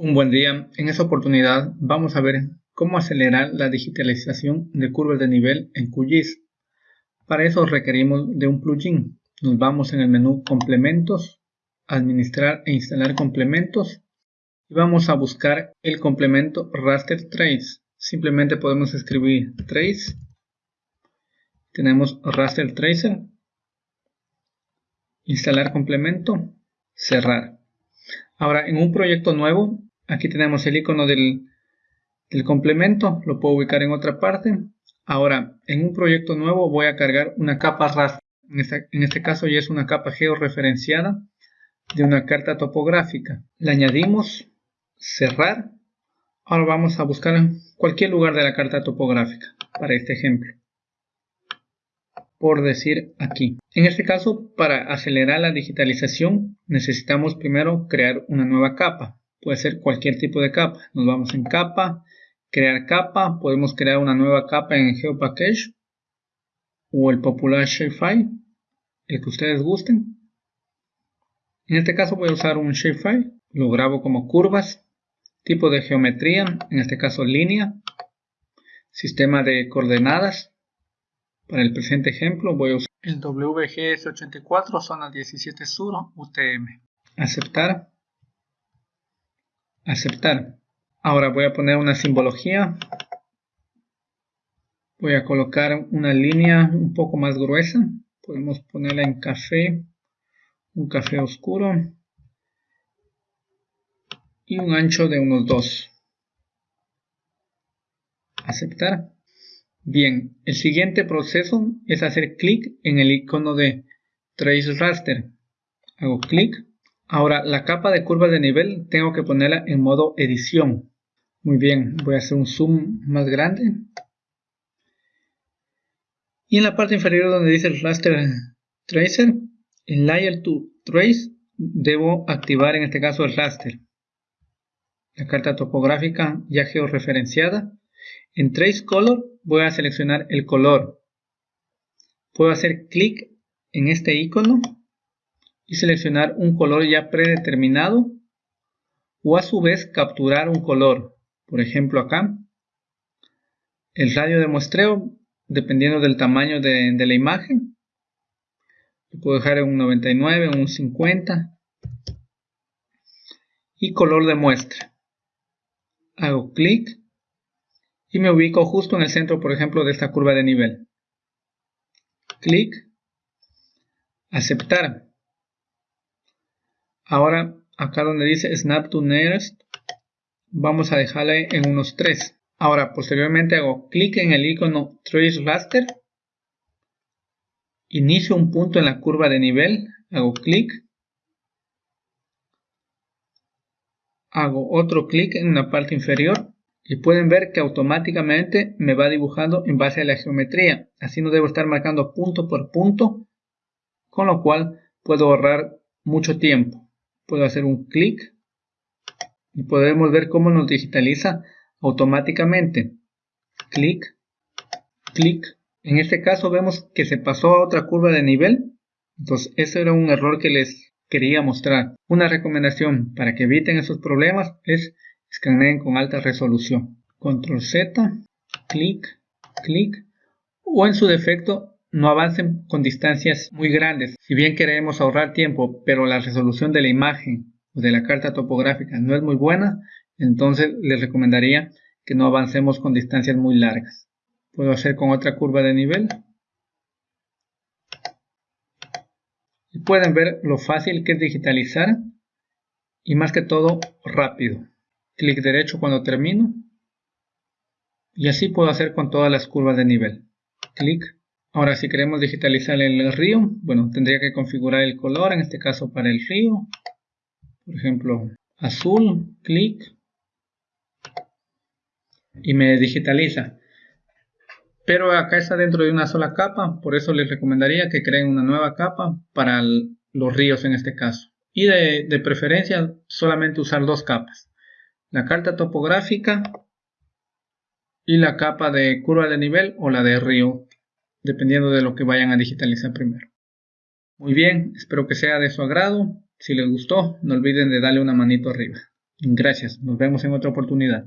Un buen día. En esta oportunidad vamos a ver cómo acelerar la digitalización de curvas de nivel en QGIS. Para eso requerimos de un plugin. Nos vamos en el menú Complementos, Administrar e instalar complementos y vamos a buscar el complemento Raster Trace. Simplemente podemos escribir Trace. Tenemos Raster Tracer. Instalar complemento. Cerrar. Ahora en un proyecto nuevo Aquí tenemos el icono del, complemento, lo puedo ubicar en otra parte. Ahora, en un proyecto nuevo voy a cargar una capa raster. En este, caso ya es una capa georreferenciada de una carta topográfica. Le añadimos cerrar. Ahora vamos a buscar cualquier lugar de la carta topográfica para este ejemplo. Por decir aquí. En este caso, para acelerar la digitalización, necesitamos primero crear una nueva capa puede ser cualquier tipo de capa. Nos vamos en capa, crear capa, podemos crear una nueva capa en GeoPackage o el popular Shapefile, el que ustedes gusten. En este caso voy a usar un Shapefile, lo grabo como curvas, tipo de geometría, en este caso línea, sistema de coordenadas. Para el presente ejemplo voy a usar el WGS84 zona 17 sur UTM. Aceptar aceptar. Ahora voy a poner una simbología. Voy a colocar una línea un poco más gruesa. Podemos ponerla en café, un café oscuro y un ancho de unos 2. Aceptar. Bien, el siguiente proceso es hacer clic en el icono de Trace Raster. Hago clic Ahora, la capa de curva de nivel tengo que ponerla en modo edición. Muy bien, voy a hacer un zoom más grande. Y en la parte inferior donde dice el raster tracer, en layer to trace debo activar en este caso el raster. La carta topográfica ya georreferenciada. En trace color voy a seleccionar el color. Puedo hacer clic en este icono y seleccionar un color ya predeterminado o a su vez capturar un color. Por ejemplo acá, el radio de muestreo dependiendo del tamaño de, la imagen. Lo puedo dejar en un 99, en un 50. Y color de muestra. Hago clic y me ubico justo en el centro, por ejemplo, de esta curva de nivel. Clic. Aceptar. Ahora, acá donde dice Snap to Nearest, vamos a dejarle en unos 3. Ahora, posteriormente hago clic en el icono Trace Raster. Inicio un punto en la curva de nivel. Hago clic. Hago otro clic en la parte inferior. Y pueden ver que automáticamente me va dibujando en base a la geometría. Así no debo estar marcando punto por punto. Con lo cual puedo ahorrar mucho tiempo puedo hacer un clic y podemos ver cómo nos digitaliza automáticamente. Clic, clic. En este caso vemos que se pasó a otra curva de nivel. Entonces, ese era un error que les quería mostrar. Una recomendación para que eviten esos problemas es escaneen con alta resolución. Control Z, clic, clic. O en su defecto, no avancen con distancias muy grandes. Si bien queremos ahorrar tiempo, pero la resolución de la imagen o de la carta topográfica no es muy buena, entonces les recomendaría que no avancemos con distancias muy largas. Puedo hacer con otra curva de nivel. Y pueden ver lo fácil que es digitalizar y más que todo rápido. Clic derecho cuando termino. Y así puedo hacer con todas las curvas de nivel. Clic Ahora si queremos digitalizar el río, bueno, tendría que configurar el color, en este caso para el río. Por ejemplo, azul, clic. Y me digitaliza. Pero acá está dentro de una sola capa, por eso les recomendaría que creen una nueva capa para los ríos en este caso. Y de, preferencia solamente usar dos capas. La carta topográfica y la capa de curva de nivel o la de río dependiendo de lo que vayan a digitalizar primero. Muy bien, espero que sea de su agrado. Si les gustó, no olviden de darle una manito arriba. Gracias, nos vemos en otra oportunidad.